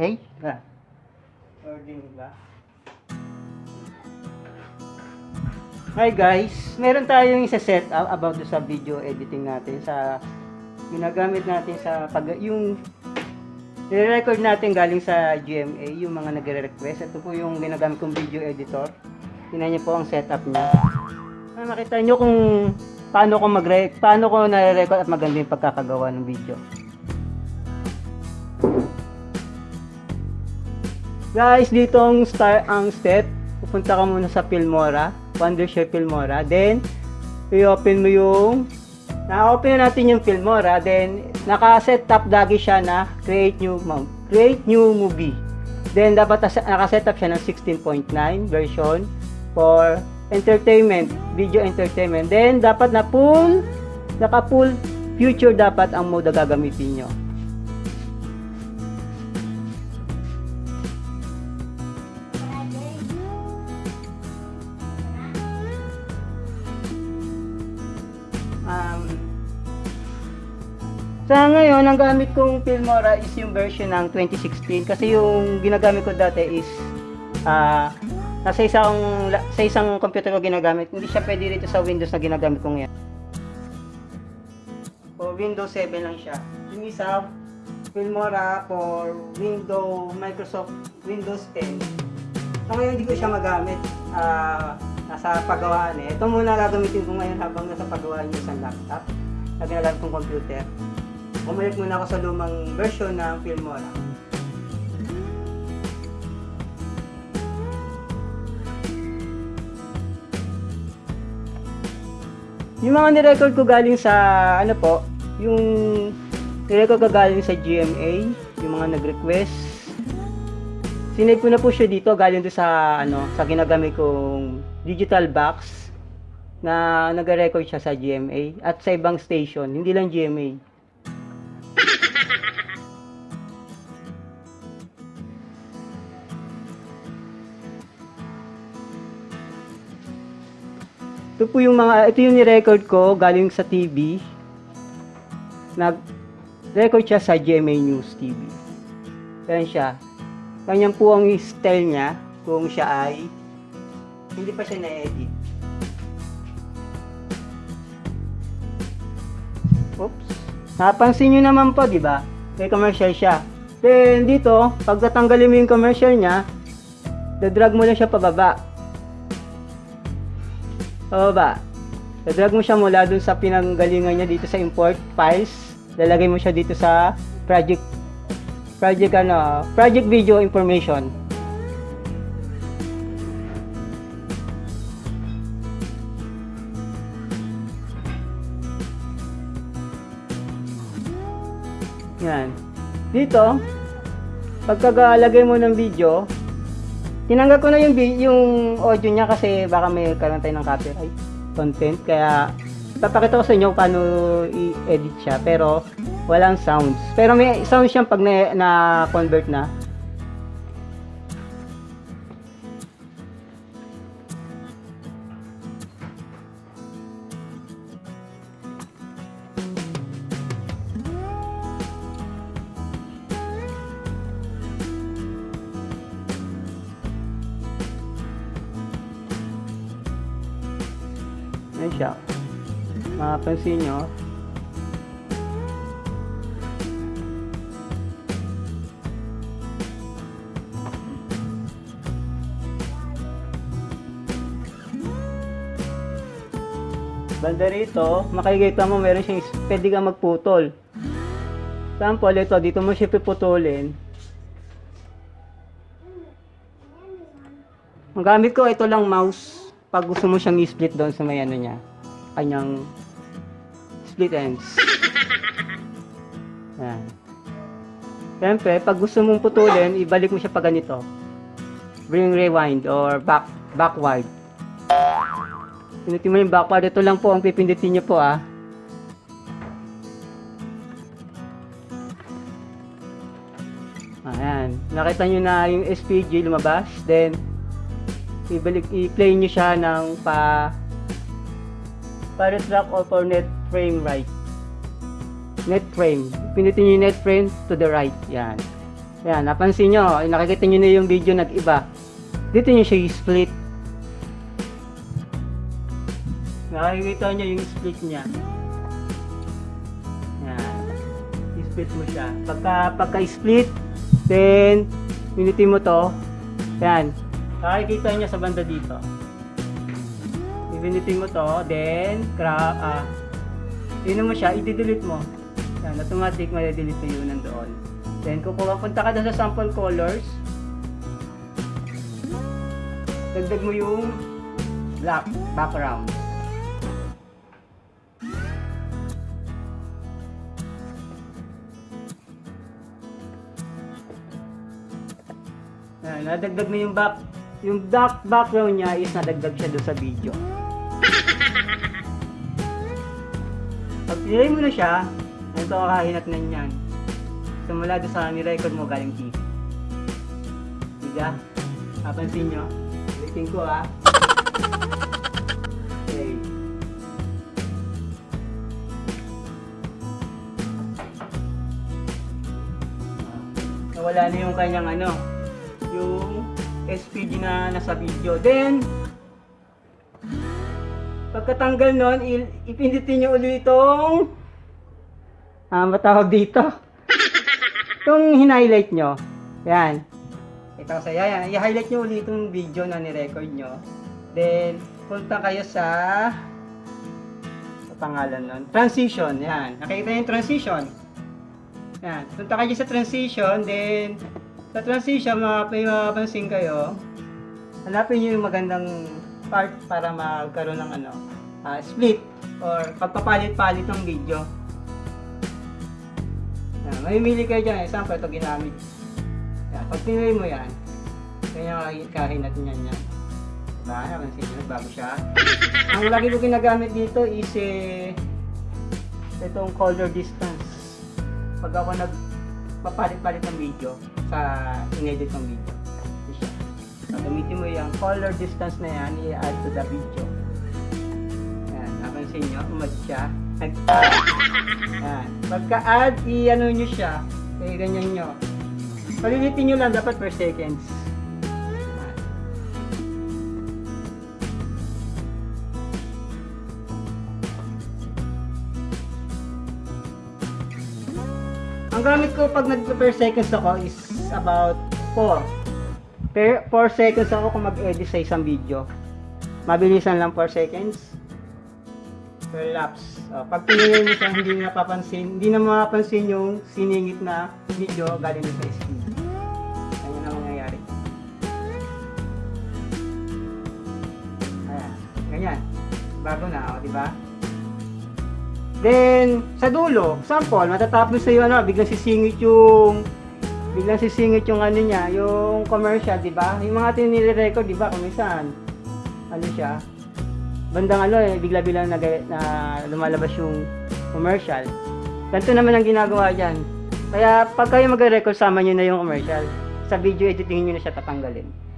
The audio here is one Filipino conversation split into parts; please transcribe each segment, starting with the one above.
Okay? Ah. Recording ba? Hi guys, meron tayong isa set up about sa video editing natin sa ginagamit natin sa pag yung nire-record natin galing sa GMA, yung mga nagre-request. Ito po yung ginagamit kong video editor. Tingnan niyo po ang setup niya. Ah, makita niyo kung paano ko mag paano ko nare-record at maganda yung pagkakagawa ng video. Guys, dito ang start ang step. Pupunta ka muna sa Filmora, Wondershare Filmora. Then, i-open mo yung na-open na natin yung Filmora. Then, naka-set up lagi siya na create new create new movie. Then, dapat naka-set up siya ng 16.9 version for entertainment, video entertainment. Then, dapat na full, naka-full future dapat ang mode na gagamitin nyo. Sa ngayon, ang gamit kong Filmora is yung version ng 2016 kasi yung ginagamit ko dati is ah nasa isang sa isang computer ko ginagamit. Hindi siya pwede dito sa Windows na ginagamit ko ngayon. For Windows 7 lang siya. Yung isa Filmora for Windows Microsoft Windows 10. So ngayon hindi ko siya magamit. Ah, nasa paggawaan eh. Ito muna gagamitin ko ngayon habang nasa paggawaan yung isang laptop na ginagamit kong computer. Bumalik muna ako sa lumang version ng Filmora. Yung mga nirecord ko galing sa, ano po, yung nirecord ko galing sa GMA, yung mga nag-request. Sinave ko na po siya dito, galing doon sa, ano, sa ginagamit kong digital box na nag-record siya sa GMA at sa ibang station, hindi lang GMA. Ito po yung mga, ito yung ni-record ko galing sa TV. Nag-record siya sa GMA News TV. Yan siya. Ganyan po ang style niya kung siya ay hindi pa siya na-edit. Oops. Napansin nyo naman po, di ba? May commercial siya. Then, dito, pag tatanggalin mo yung commercial niya, dadrag mo lang siya pababa. Pababa. Dadrag mo siya mula dun sa pinanggalingan niya dito sa import files. Lalagay mo siya dito sa project project ano, project video information. Yan. Dito, pagkagalagay mo ng video, tinanggal ko na yung, yung audio niya kasi baka may karoon tayo ng copyright content. Kaya, papakita ko sa inyo paano i-edit siya. Pero, walang sounds. Pero may sounds siyang pag na- na-convert na. Ayan siya. Mapapansin nyo. Banda rito, makikita mo meron siyang pwede kang magputol. Sample ito, dito mo siya piputulin. Ang gamit ko, ito lang mouse. Pag gusto mo siyang i-split doon sa may ano niya. Kanyang split ends. Yan. Siyempre, pag gusto mong putulin, ibalik mo siya pa ganito. Bring rewind or back backward. Pinutin mo yung backward. Ito lang po ang pipindutin niyo po ah. Ayan. Nakita nyo na yung SPG lumabas. Then, ibalik, i-play nyo siya ng pa para track or for net frame right. Net frame. Pinutin nyo yung net frame to the right. Yan. Yan, napansin nyo, nakikita nyo na yung video nag-iba. Dito nyo siya i-split. Nakikita nyo yung split niya. Yan. I-split mo siya. Pagka, pagka-split, then, pinitin mo to. Yan. Nakikita nyo sa banda dito. Pinitin mo to, then, cra ah, Tingnan mo siya, i-delete mo. Yan, automatic ma-delete mo yun nandoon. Then, kung pupunta ka doon sa sample colors, dagdag mo yung black background. Yan, nadagdag mo yung back, yung dark background niya is nadagdag siya doon sa video. Pag pinili mo na siya, ito kakahinat na niyan. Simula doon sa ni-record mo galing TV. Diga? Napansin nyo? Ulitin ko ah. Okay. Nawala na yung kanyang ano, yung SPG na nasa video. Then, pagkatanggal nun, ipindutin nyo ulit itong ah, matawag dito. Itong hin-highlight nyo. Yan. Ito sa yan. I-highlight nyo ulit itong video na ni-record nyo. Then, punta kayo sa sa pangalan nun. Transition. Yan. Nakikita yung transition. Yan. Punta kayo sa transition. Then, sa transition, mapapansin kayo, hanapin nyo yung magandang part para magkaroon ng ano, ah, split or pagpapalit-palit ng video. Yan, mamimili kayo dyan. Example, ito ginamit. Yan, pag pinili mo yan, ganyan kahinat niyan yan. Diba? Napansin nyo, bago siya. Ang lagi ko ginagamit dito is eh, itong color distance. Pag ako nagpapalit-palit ng video sa inedit ng video. So, gamitin mo yung color distance na yan, i-add to the video. Yan, napansin nyo, umad siya. Nag-add. Pagka-add, i-ano nyo siya. Kaya ganyan nyo. Palilitin nyo lang dapat per seconds. Ang gamit ko pag nag per seconds ako is about 4. Per 4 seconds ako kung mag-edit sa isang video. Mabilisan lang 4 seconds per lapse. Oh, pag pinili mo siya, hindi na napapansin, hindi na mapapansin yung siningit na video galing sa speed. Ganyan ang mangyayari. Ayan, ganyan. Bago na, oh, di ba? Then, sa dulo, sample, matatapos sa iyo, ano, biglang sisingit yung biglang sisingit yung ano niya, yung commercial, di ba? Yung mga tinire-record, di ba, kumisan, ano siya, bandang ano eh, bigla-biglang nag, na lumalabas yung commercial. Ganito naman ang ginagawa dyan. Kaya pag kayo magre-record, sama nyo na yung commercial. Sa video editing nyo na siya tatanggalin.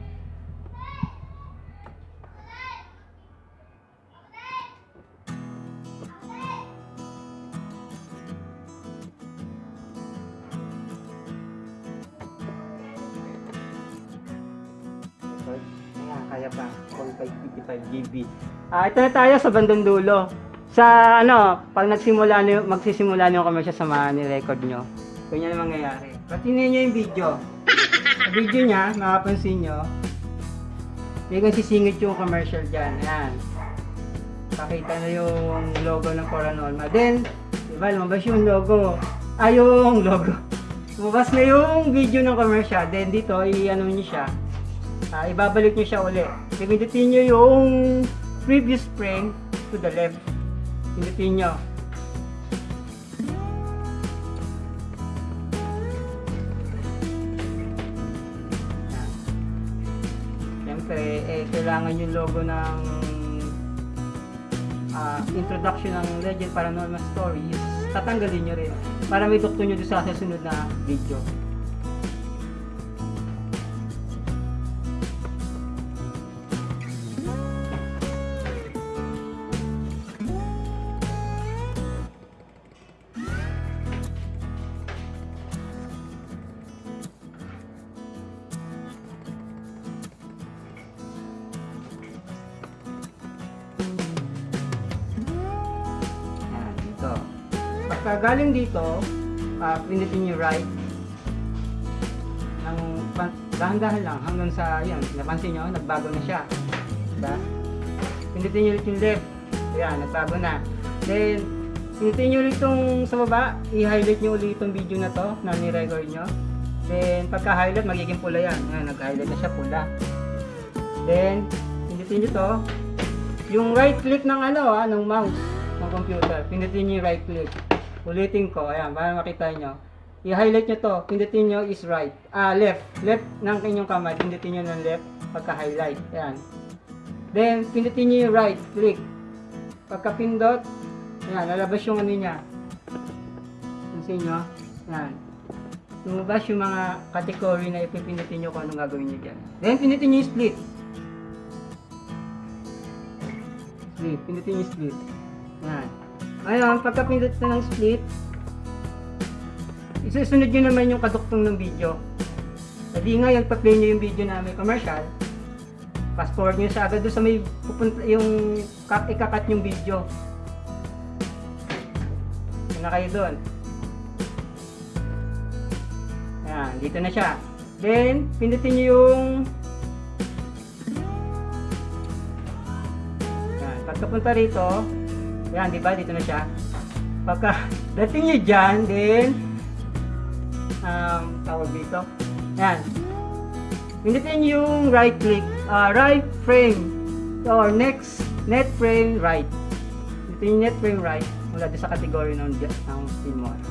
GB. Ah, ito na tayo sa bandang dulo. Sa ano, pag nagsimula na yung, magsisimula yung commercial sa mga ni-record nyo, ganyan ang mangyayari. Patinin nyo yung video. Sa video niya, makapansin nyo, biglang sisingit yung commercial dyan. Ayan. Pakita na yung logo ng Coranorma. Then, diba, lumabas yung logo. Ah, yung logo. Lumabas na yung video ng commercial. Then, dito, i-ano nyo siya. Ah, ibabalik nyo siya uli. Pindutin nyo yung previous frame to the left. Pindutin nyo. Yan. Siyempre, eh, kailangan yung logo ng ah, introduction ng Legend Paranormal Stories. Tatanggalin nyo rin. Para may doktor nyo doon sa susunod na video. Galing dito, uh, pindutin nyo right. Ng, dahan-dahan lang hanggang sa, yan, napansin nyo, nagbago na siya. Diba? Pindutin nyo ulit yung left. Ayan, nagbago na. Then, pindutin nyo ulit itong sa baba, i-highlight nyo ulit itong video na to na ni-record nyo. Then, pagka-highlight, magiging pula yan. Ayan, nag-highlight na siya pula. Then, pindutin nyo to. Yung right click ng ano, ah, ng mouse ng computer. Pindutin nyo yung right click. Ulitin ko, ayan, para makita nyo. I-highlight nyo to. Pindutin nyo is right. Ah, left. Left ng inyong kamay. Pindutin nyo ng left pagka-highlight. Ayan. Then, pindutin nyo yung right click. Pagka-pindot, ayan, lalabas yung ano niya. Pansin nyo? Ayan. Lumabas yung mga category na ipipindutin nyo kung anong gagawin nyo dyan. Then, pindutin nyo yung split. Split. Pindutin yung split. Ayan. Ngayon, pagka pindot na ng split, isusunod nyo naman yung kaduktong ng video. Hindi ngayon, pag-play nyo yung video na may commercial, fast forward nyo sa agad doon sa may pupunta, yung cut, ikakat yung video. Yun na kayo doon. Ayan, dito na siya. Then, pindutin nyo yung Yan, pagkapunta rito, yan, di ba? Dito na siya. Pagka dating nyo dyan, then, um, tawag dito. Yan. Pindutin yung right click, uh, right frame, or next, net frame right. Pindutin yung net frame right, mula sa category ng, ng Filmora.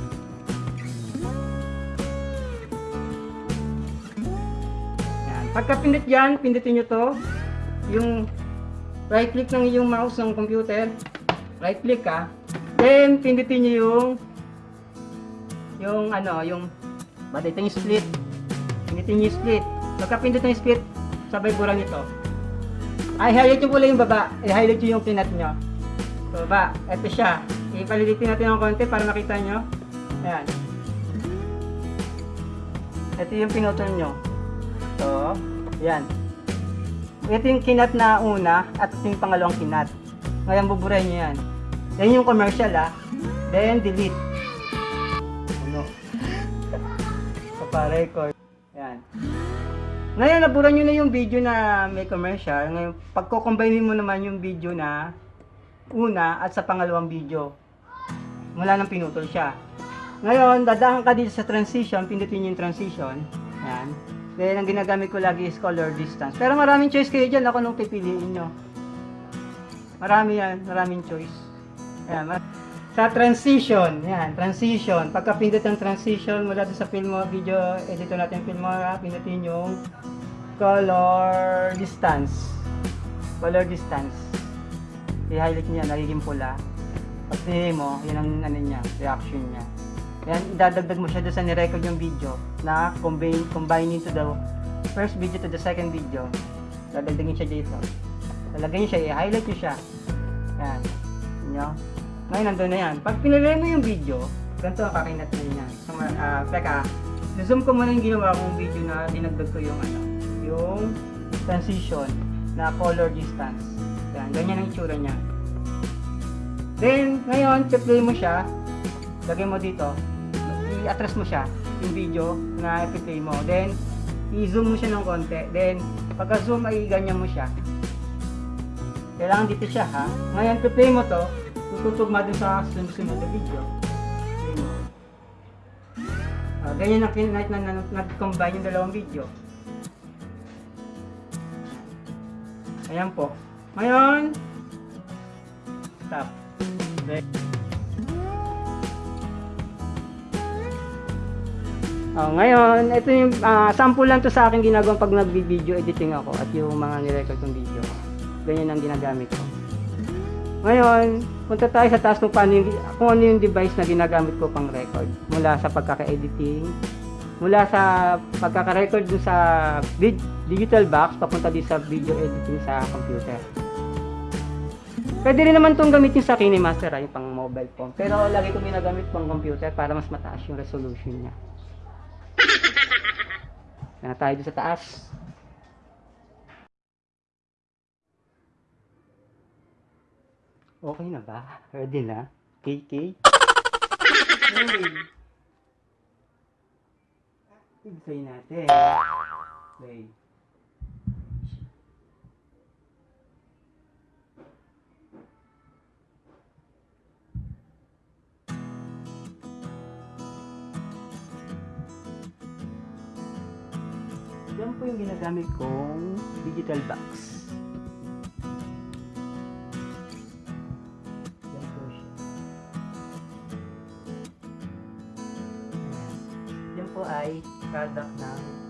Yan. Pagka pindot yan, pindutin nyo to, yung right click ng iyong mouse ng computer, right click ka, then pindutin nyo yung yung ano, yung yung split. Pindutin yung split. Pagka pindot ng split, sabay burang ito. Ay, highlight nyo pula yung baba. I-highlight nyo yung pinat nyo. So, baba, ito siya. Ipalilitin natin ng konti para makita nyo. Ayan. Ito yung pinutol nyo. So, yan. Ito yung kinat na una at ito yung pangalawang kinat. Ngayon buburay nyo yan. Yan yung commercial ah. Then delete. Ano? So para record. Yan. Ngayon nabura nyo na yung video na may commercial. Ngayon pagko-combine mo naman yung video na una at sa pangalawang video. Mula nang pinutol siya. Ngayon, dadaan ka dito sa transition, pindutin yung transition. Yan. Then, ang ginagamit ko lagi is color distance. Pero maraming choice kayo dyan. Ako nung pipiliin nyo. Marami yan. Maraming choice. Yan. Sa transition. Yan. Transition. Pagka pindot ng transition mula sa Filmo, video editor natin Filmora, pindutin yung color distance. Color distance. I-highlight niya. Nagiging pula. Pag mo, yun ang ano niya, reaction niya. Yan, idadagdag mo siya doon sa nirecord yung video na combine, combining to the first video to the second video. Dadagdagin siya dito. Lalagyan niyo siya, i-highlight niyo siya. Yan. Nyo? Ngayon, nandun na yan. Pag pinili mo yung video, ganito ang kakinat na. So, uh, teka, zoom ko muna yung ginawa kong video na dinagdag ko yung ano, yung transition na color distance. Yan, ganyan ang itsura niya. Then, ngayon, play mo siya, lagay mo dito, i-atras mo siya, yung video na i-play mo. Then, i-zoom mo siya ng konti. Then, pagka-zoom ay ganyan mo siya. Kailangan dito siya ha. Ngayon, i-play mo to, tututugma din sa sunod-sunod na video. Ah, ganyan ang kinnight na, na, nag-combine yung dalawang video. Ayan po. Ngayon, stop. Okay. Oh, ngayon, ito yung ah, sample lang to sa akin ginagawa pag nagbi-video editing ako at yung mga nirecord kong video. Ganyan ang ginagamit ko. Ngayon, punta tayo sa task kung, paano yung, kung ano yung device na ginagamit ko pang record. Mula sa pagkaka-editing, mula sa pagkaka-record dun sa digital box, papunta din sa video editing sa computer. Pwede rin naman itong gamitin sa KineMaster, ah, yung pang mobile phone. Pero lagi ko ginagamit pang computer para mas mataas yung resolution niya. Na tayo sa taas. Okay na ba? Ready na? KK? Play natin. Play. Yan po yung ginagamit kong digital box. Ay product ng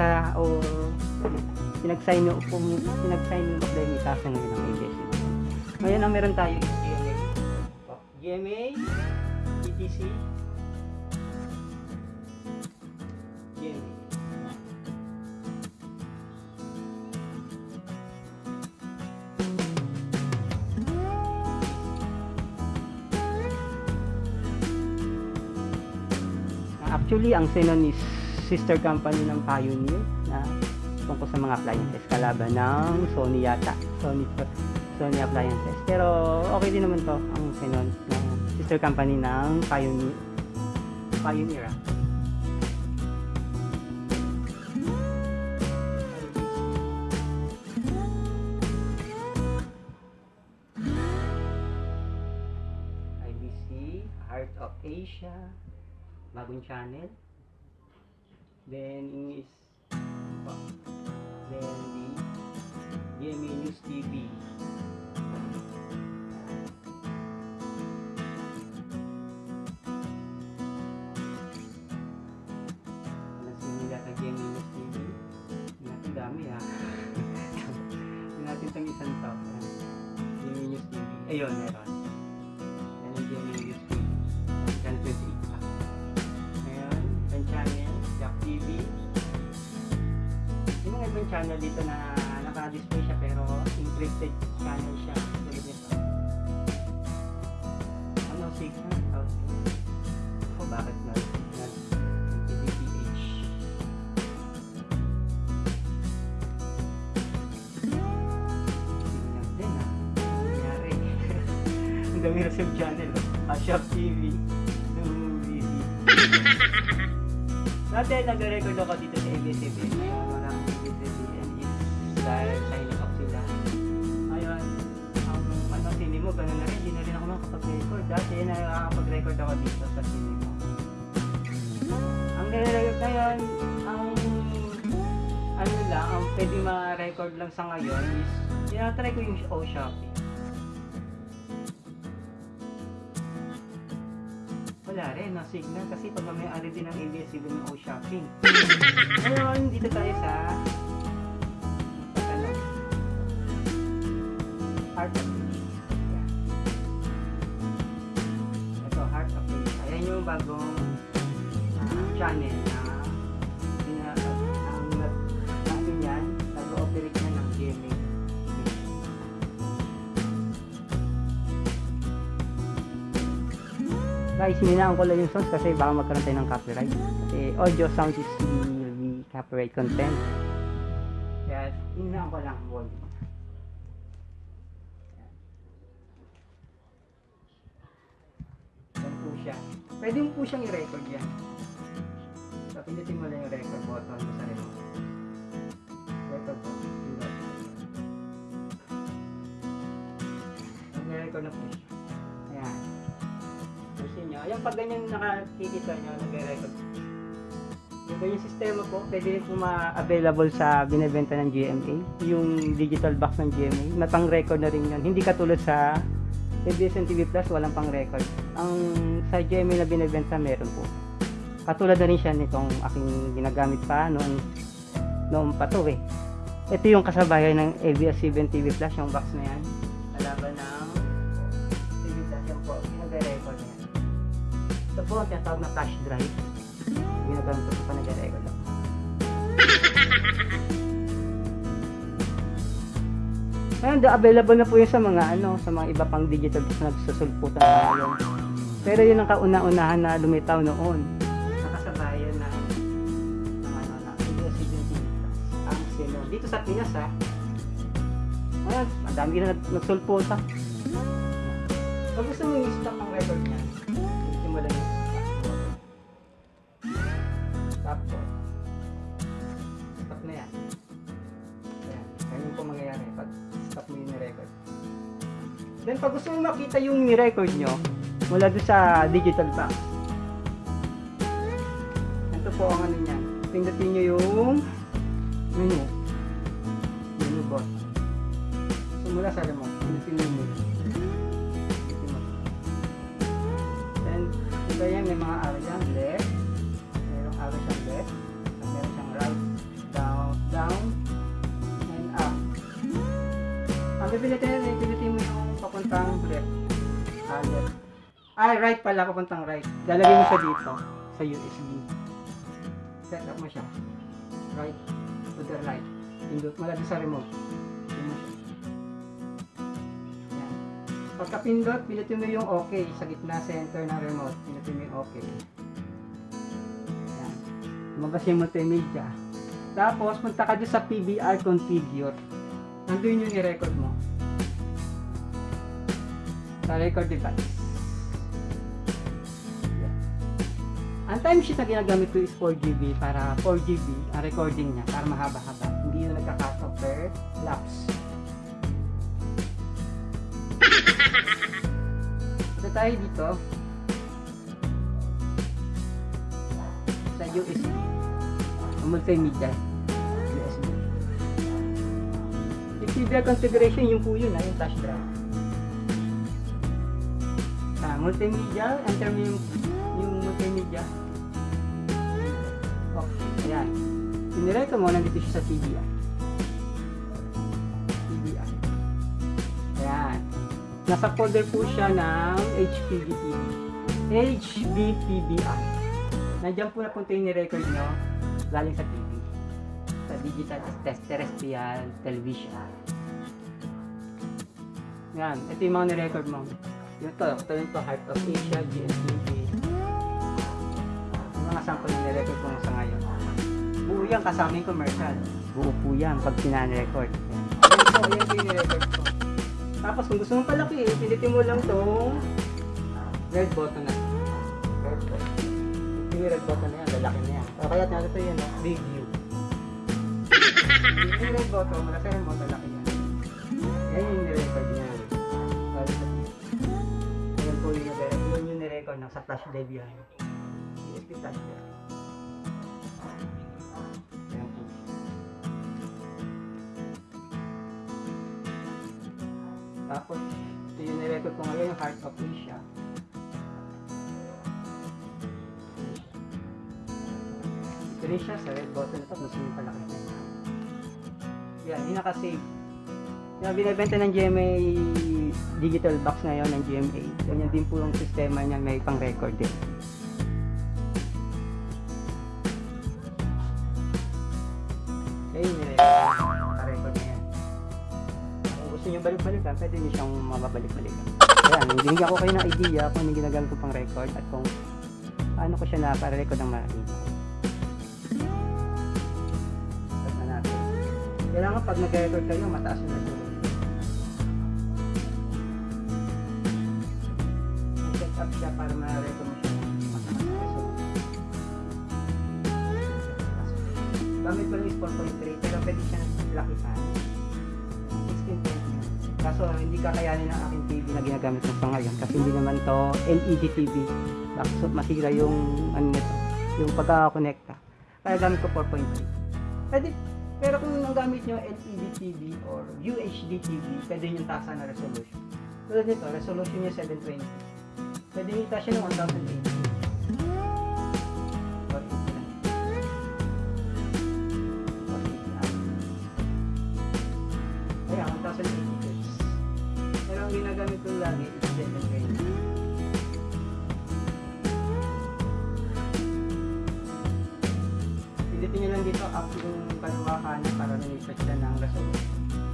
pinasa o pinag-sign up po, pinag-sign up dahil itaas na ngayon ng ABS. Ngayon ang meron tayo is GMA. GMA, ETC, GMA. Actually, ang Xenon is sister company ng Pioneer na tungkol sa mga appliances. Kalaban ng Sony yata. Sony, Sony appliances. Pero okay din naman to ang Xenon ng sister company ng Pioneer. Pioneer ah. Heart of Asia, bagong channel. Then is oh, then the GMA News TV. Ano sinila sa GMA News TV? Hindi natin dami ha. Hindi natin itong isang top. Ayan. GMA News TV. Ayun, meron. Siyang channel. Oh. Ah, Shop TV. Dati nag-record ako dito sa ABS-CBN. Ngayon walang ABS-CBN is dahil signing up sila. Ngayon, ang ano, sini mo, ganun na rin. Hindi na rin ako makapag-record. Dati nakakapag-record ako dito sa sini mo. Ang nire-record ngayon, ang ano lang, ang pwede ma-record lang sa ngayon is tinatry ko yung O Shopee. Wala rin, no signal kasi pag may ari din ng ABS-CBN O Shopping. Ngayon, dito tayo sa ano, Heart of Asia. Yan. Ito, Heart of Asia. Ayan yung bagong ah, channel Guys, hinaan ko lang yung sounds kasi baka magkaroon tayo ng copyright. Kasi audio sound is will be copyright content. Kaya hinaan ko lang ang volume. Yan siya. Pwede mo po siyang i-record yan. So, pindutin mo lang yung record button mo sa remote. Record button. Nag-record na po siya. Nyo. Ayan, pag ganyan nakikita nyo, nag-record. Yung ganyan sistema po, pwede po ma-available sa binibenta ng GMA. Yung digital box ng GMA. Matang record na rin yun. Hindi katulad sa ABS-CBN TV Plus, walang pang record. Ang sa GMA na binibenta, meron po. Katulad na rin siya nitong aking ginagamit pa noon, noon pa eh. Ito yung kasabayan ng ABS-CBN TV Plus, yung box na yan. Ito ang tinatawag na flash drive. Ginagamit ko pa nag-record ako. Ngayon, available na po yun sa mga ano, sa mga iba pang digital na nagsusulputan na ngayon. Pero yun ang kauna-unahan na lumitaw noon. Nakasabayan na ng ano na Plus. Ang sino. Dito sa Pinas ha. Ngayon, ang na nag- nagsulputan. Pag gusto mo stop ang record niya, pag gusto mo makita yung ni-record nyo, mula doon sa digital box. Ito po ang ano niyan. Pindutin nyo yung menu. Menu box. So mula sa remote, pindutin nyo menu. Then, iba yan, may mga arrow dyan, Ah, left. Ay, right pala, papuntang right. Lalagay mo siya dito, sa USB. Set up mo siya. Right to the right. Pindot mo lagi sa remote. Yan. Pagka pindot, pindutin mo yung OK sa gitna center ng remote. Pindutin mo yung OK. Yan. Lumabas yung multimedia. Tapos, punta ka dyan sa PBR configure. Nandun yung i-record mo. Sa record device. Yan. Ang timesheet na ginagamit ko is 4GB para 4GB ang recording niya para mahaba-haba. Hindi nagka-cut off per lapse. Ito tayo dito sa USB. Multimedia. USB. Yung configuration, yung po yun, ah, yung flash drive. Ah, multimedia, enter mo yung, yung multimedia. Oh, ayan. Piniray ko mo, nandito siya sa TBI. TBI. Ayan. Nasa folder po siya ng HPVTV. HBPBI. Nandiyan po na punta yung ni-record nyo galing sa TV. Sa digital test terrestrial television. Yan. Ito yung mga ni-record mo. Yung to, ito yung to, Heart of Asia, GMTV. Yung mga sample na ni-record ko sa ngayon. Buo yan kasama yung commercial. Buo po yan pag pinan-record. Yan. Po, yan yung ni-record ko. Tapos kung gusto mong palaki, pilitin mo lang tong red button na. Red button. Yung red button na yan, lalaki na yan. Kaya natin ito yun, no? review. yung red button, malaki rin mo, lalaki yan. Yan yung Yun yung ni-record na sa flash drive yan. USB flash drive. Tapos, ito yung nirecord ko ngayon, yung Heart of Asia. Ito rin siya sa red button ito, gusto yung palaki. Yan, yung nakasave. Yung binibenta ng GMA digital box ngayon ng GMA. Ganyan din po yung sistema niya, may pang-record din. Okay, nirecord. Naka-record na yan. Kung gusto nyo balik-balikan, pwede nyo siyang mababalik-balikan. Ayan, binigyan ko kayo ng idea kung ano ginagamit ko pang record at kung paano ko siya na-record ng marami. Start na natin. Kailangan pag nag-record kayo, mataas yung resolution. Up siya para ma-record mo siya. Gamit ko is 4.3 pero pwede siya lakihan. 16.9. Kaso hindi kakayanin ng aking TV na ginagamit ko sa ngayon kasi hindi naman to LED TV. Bakit masira yung ano nito, yung pagkakakonekta. Kaya gamit ko 4.3. Pwede, pero kung ang gamit nyo LED TV or UHD TV, pwede yung tasa na resolution. Tulad nito, resolution niya 720. Itaas siya ng 1080. Or 80 lang. Or 80 lang. Kaya, 1080 hertz. Pero ang ginagamit ko lagi is 720. Pindutin nyo lang dito up yung kaliwa kanan para lumipat siya ng resolution.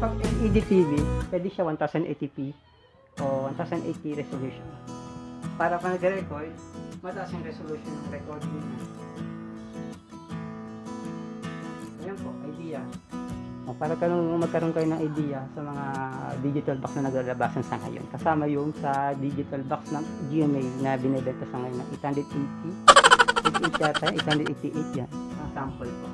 Siya. Pero pag LED TV, pwede siya 1080p o 1080 resolution. Para pag nag-record, mataas yung resolution ng recording niya. Ayan po, idea. O, para karon magkaroon kayo ng idea sa mga digital box na naglalabasan sa ngayon. Kasama yung sa digital box ng GMA na binibenta sa ngayon ng 880. 880 yata, 888 yan. Ang sample po.